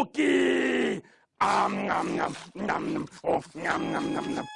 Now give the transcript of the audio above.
cookie. Um, nom, nom, nom, nom. Oh, nom, nom, nom, nom.